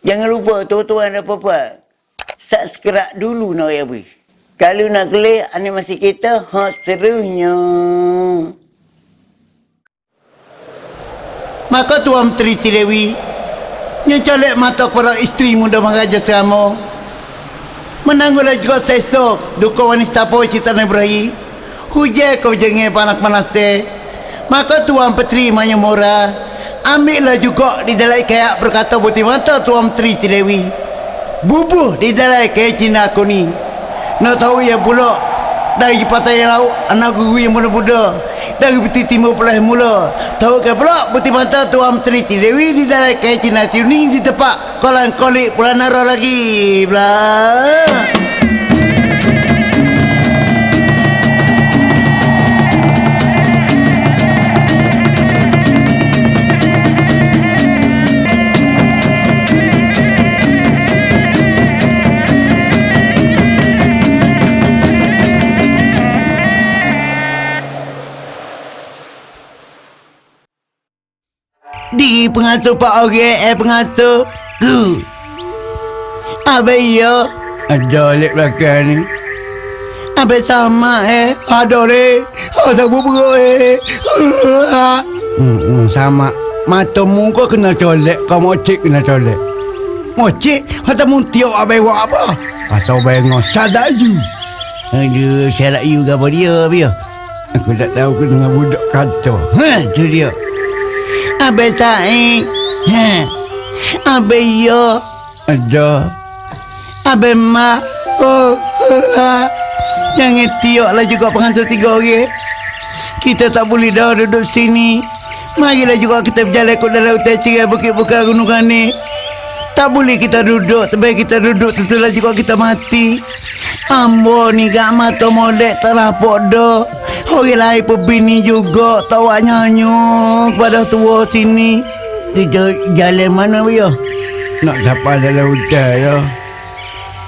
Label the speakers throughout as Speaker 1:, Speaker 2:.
Speaker 1: Jangan lupa tuan-tuan dan puan Subscribe dulu nak ya bui. Kalau nak klik animasi kita, ha serunya.
Speaker 2: Maka Tuan Menteri Tidewi yang colek mata kepada isteri muda Maharaja Selama menanggulah juga sesok duka wanita po cita Ibrahim hujai kau jengih panas-panas maka Tuan Petri Maya Mora ambillah juga di dalam kayak berkata buti mata Tuan Menteri Tidewi bubuh di dalam kayak Cina aku ni nak tahu ya pula dari pantai laut anak guru yang muda-muda dari peti timur pelah mula. Tahu ke pula putih mata tuan menteri Dewi di dalam kaya Cina Tiuning di tempat kolam kolik pula nara lagi belah pengasuh Pak Ore eh pengasuh Ku Apa ya Ada lek belakang ni. Apa sama eh? Ada le Ada bubur eh? Hmm, hmm, Sama. Mata muka kena colek. Kau mocik kena colek. Mocik? Mata mu tiok apa buat apa? Atau bengok Sadayu Aduh Syarat you apa dia Biar Aku tak tahu dengan budak kata. Ha tu dia Abe Said. Ha. Abe yo. Ada. Abe ma. Oh. Ha. Jangan tioklah juga pengantar tiga orang. Kita tak boleh dah duduk sini. Marilah juga kita berjalan ke dalam hutan cerai bukit-bukit gunungan ni. Tak boleh kita duduk. Sebaik kita duduk, tentulah juga kita mati. Ambo ni gak mata molek terapok dah. Orang lain pun bini juga tawa nyanyi pada tua sini. Kita jalan mana ya? Nak siapa dalam hutan ya?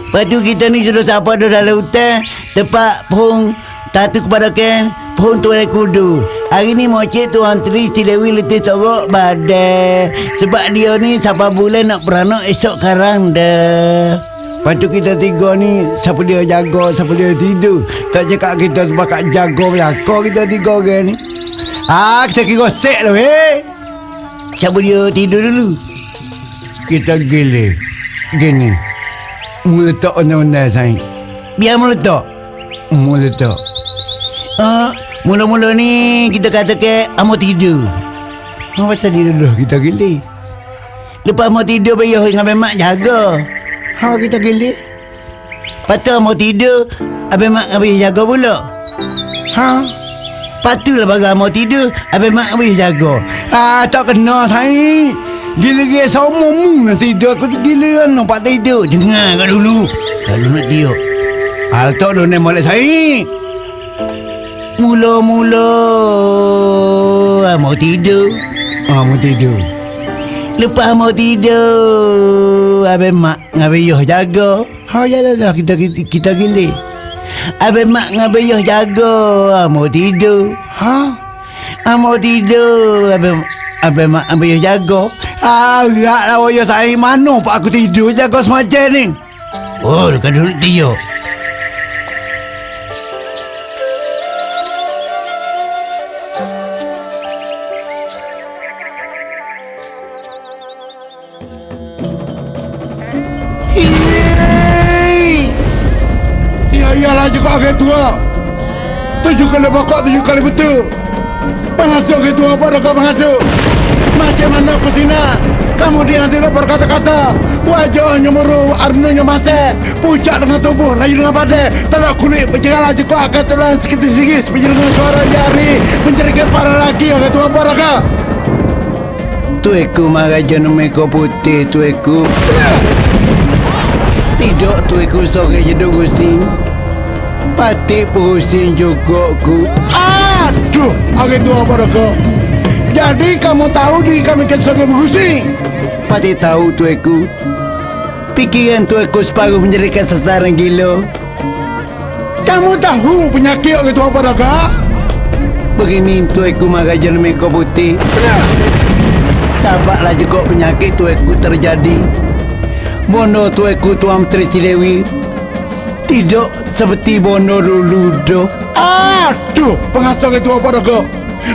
Speaker 2: Lepas tu kita ni sudah siapa dalam hutan. Tempat pohon tatu kepada Ken. Pohon tuan kudu. Hari ni mocik Tuan Tri si Dewi letih sorok badai. Sebab dia ni siapa bulan nak beranak esok karang dah. Lepas tu kita tiga ni Siapa dia jaga Siapa dia tidur. Tak cakap kita sebakat jaga Belakang kita tiga orang ni. Ah, kita kira set lah eh Siapa dia tidur dulu? Kita gila Gini. Meletak undang-undang saya Biar meletak Meletak Ah, Mula-mula ni kita kata ke Amo tidur. Apa pasal dia dulu kita gila Lepas mau tidur Bayar dengan mak jaga Ha kita gila. Patut mau tidur, abang mak habis jaga pula. Ha? Patutlah bagai mau tidur, abang mak habis jaga. Ha tak kena saya. Gila-gila sama mu nak tidur aku tu gila kan nampak tidur. Dengar kau dulu. Kalau nak tidur. Hal tak dah nak molek saya. Mula-mula mau tidur. Ah mau tidur. Lepas mau tidur. Abang mak Abang Yoh jaga. Ha jalan dah kita, kita, kita gili Abang mak Abang Yoh jaga. Ha, Mau tidur. Ha? Ha, Mau tidur. Abang Abang mak Abang Yoh jaga. Ha Rak lah Yoh. Saya mana Pak aku tidur Jaga semacam ni. Oh dekat dulu tidur
Speaker 3: Tujuh kali pokok, tujuh kali betul. Pengasuh tua pada kau pengasuh Macam mana kau sini Kamu dia tidak berkata-kata Wajahnya muru, arnanya masih. Pucat dengan tubuh, layu dengan badai. Telak kulit, berjengah juga akan telan sikit-sikit. Seperti dengan suara jari Mencerikan para lagi orang tua pada kau?
Speaker 2: Tueku Maharaja Nemeko Putih Tueku Tidak Tueku sore je durusin Pati pusing juga ku
Speaker 3: Aduh, orang tua pada kau Jadi kamu tahu diri kami kan berusi
Speaker 2: Pati tahu Tueku. Pikiran Tueku separuh menjadikan sasaran gila.
Speaker 3: Kamu tahu penyakit orang tua pada kau
Speaker 2: Begini Tueku Maharaja Nemeko Putih.
Speaker 3: Benar
Speaker 2: Sabarlah juga penyakit Tueku terjadi. Bono tueku Tuan Menteri Cilewi Tidak seperti Bono dulu doh
Speaker 3: Aduh, pengasuh itu apa dah kau?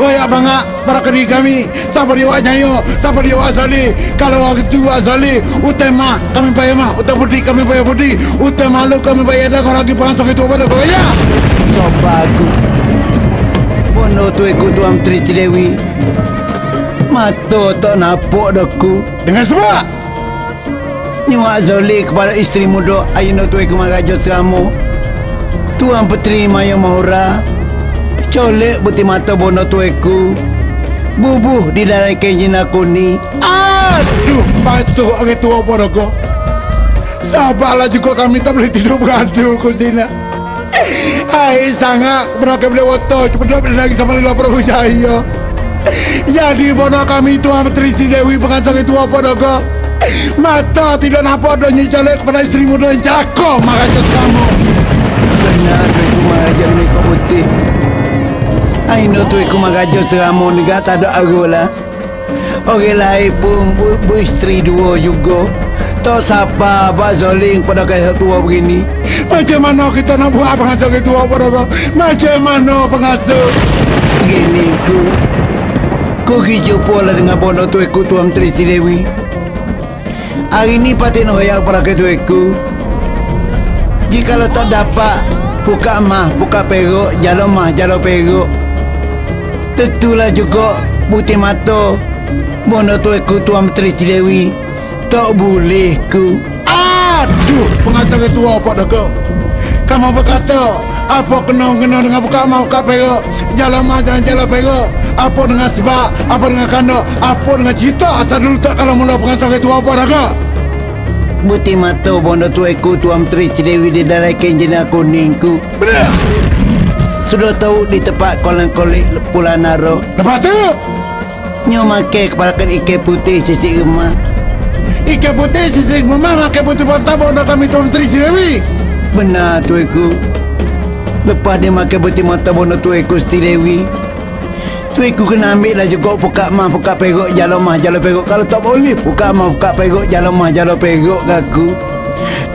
Speaker 3: Royak bangak para keri kami. Siapa dia wak nyayo Siapa dia wak azali? Kalau wak itu wak azali Utama kami bayar mah Utama budi kami bayar budi. Utama malu kami bayar dah Kau lagi pengasuh itu apa dah kau ya
Speaker 2: Sobaku Bono tueku Tuan Menteri Cilewi Mato tak napok daku.
Speaker 3: Dengan sebab
Speaker 2: Nyawa Zoli kepada isteri muda Ayuno tueku magajo seramu. Tuan Petri Maya Mahura Colek putih mata bono tueku Bubuh di dalam kenjin aku ni
Speaker 3: Aduh Pasuh orang tua kau Sabarlah juga kami tak boleh tidur beradu kau Zina Hai sangat. Mereka boleh waktu Cuma dia boleh lagi sama Lila Prabu Jaya Jadi bodoh kami Tuan Menteri Sri Dewi Pengacara itu apa kau Mata tidak nampak dan nyicalik kepada isteri muda yang celaka Makanya kamu.
Speaker 2: Benar tueku magajo ni kau putih. Aino tueku magajo seramu ni tak ada aku lah. Orang lain pun bu, isteri dua juga. Tak siapa Abang Zoling pada kaya tua begini.
Speaker 3: Macam mana kita nak buat pengasuh itu apa dah kau Macam mana pengasuh
Speaker 2: Begini ku Ku pergi jumpa lah dengan bono tueku Tuan Menteri Sri Dewi Hari ni patut nak hoyak pada ketueku Jika lo tak dapat Buka mah, buka peruk Jalan mah, jalan peruk. Tentulah juga Putih mata Bono tueku Tuan Menteri Sri Dewi Tak boleh ku.
Speaker 3: Aduh Pengasuh itu apa dah kau Kamu berkata apa kena-kena dengan buka mah buka peruk Jalan mah jalan jalan Apa dengan sebab? Apa dengan kandok? Apa dengan cerita? Asal dulu tak kalau mula pengasuh itu apa dah
Speaker 2: Putih mata Bono tueku Tuan Menteri Sri Dewi Di dalam kenjina kuning ku
Speaker 3: Benar.
Speaker 2: Sudah tahu di tempat kolam-kolik Pulau Naro.
Speaker 3: Lepas tu?
Speaker 2: Nyo makai kepala kan ikan putih sisi rumah.
Speaker 3: Ikan putih sisi memang makan putih bontak Bodoh kami Tuan Menteri Cirewi
Speaker 2: Benar tuiku Lepas dia makan putih mata bono tuiku Siti Dewi Tuiku kena ambil lah juga Buka mah, buka perut, jalan mah, jalan perut. Kalau tak boleh, buka mah, buka perut, jalan mah, jalan perut kaku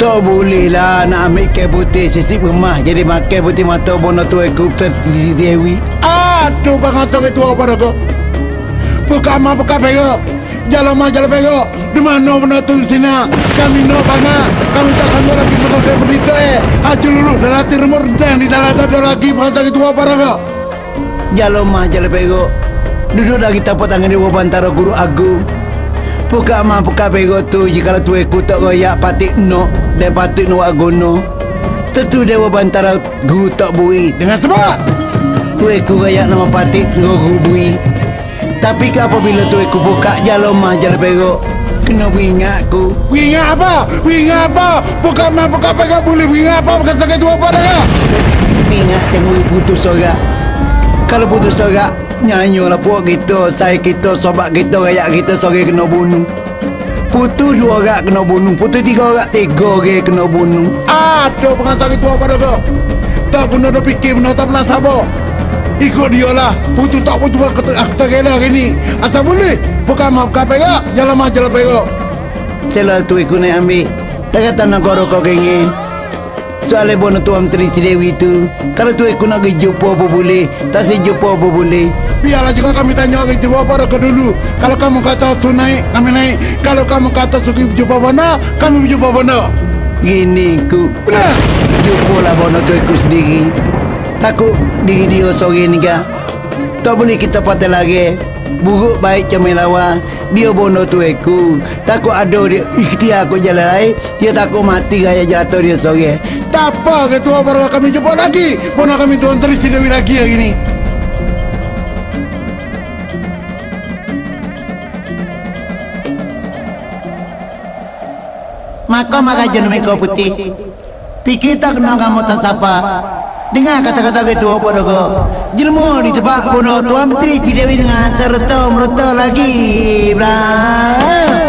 Speaker 2: Tak boleh lah nak ambil ikan putih. Sisi rumah Jadi makan putih mata bono tuiku Siti Dewi
Speaker 3: Aduh pengasuh itu apa kau? Buka mah buka Jalan mah jalan peruk Di mana benda tu sini Kami nak banyak Kami tak sanggup lagi menonton berita eh. Haji lulu dan hati remur dan di dalam dada lagi Pengasuh itu apa kau.
Speaker 2: Jalan mah, jalan perut Duduk lagi tapak tangan di bawah antara guru agung. Buka mah, buka perut tu Jika tuiku tak royak patik no Dan patik no agono Tentu dewa bantara guru tak bui
Speaker 3: Dengan sebab?
Speaker 2: Tuiku royak nama patik no guru bui Tapi ke apabila tuiku buka jalan mah, jalan perut Kena beringat ku
Speaker 3: Ingat apa? Ingat apa? Buka mah buka peruk boleh. Ingat apa? Pengasuh itu apa dah kau
Speaker 2: Ingat tengok putus sorak. Kalau putus sorak Nyanyi lah puak kita Saya kita, sobat kita, rakyat kita Sore kena bunuh. Putus dua orang kena bunuh Putus tiga orang Tiga orang kena bunuh.
Speaker 3: Aduh pengasuh itu apa dah kau Tak guna dah fikir benda tak pernah sabar Ikut dia lah. Putu tak pun cuma kata Aku rela hari ni. Asal boleh Bukan kau perak Jalan mah jalan perak.
Speaker 2: Selalu tu ikut naik ambil. Dah kata nak korok kau kengin Soalnya bono tuan Menteri Sri Dewi tu. Kalau tu ikut nak pergi jumpa apa boleh Tak si jumpa apa boleh.
Speaker 3: Biarlah juga kami tanya orang jawab apa kau dulu? Kalau kamu kata su naik Kami naik. Kalau kamu kata suki berjumpa mana Kami berjumpa mana
Speaker 2: Gini ku.
Speaker 3: Benar.
Speaker 2: Jumpa lah bono tu ikut sendiri Takut diri dia sore ni Tak boleh kita patah lagi. Buruk baik comel lawa Dia bono tu aku. Takut ada dia ikhtiar aku jalan. Lain Dia takut mati raya jatuh dia sore.
Speaker 3: Tak apa ketua baru kami jumpa lagi. Mana kami tuan Terisi Dewi lagi hari ni.
Speaker 2: Maka maka jenuh kau putih. Pikir tak kena kamu tak siapa Dengar kata-kata itu apa dah kau Jelmu di tempat bunuh Tuan Menteri Cidewi dengan serta merta lagi. Blah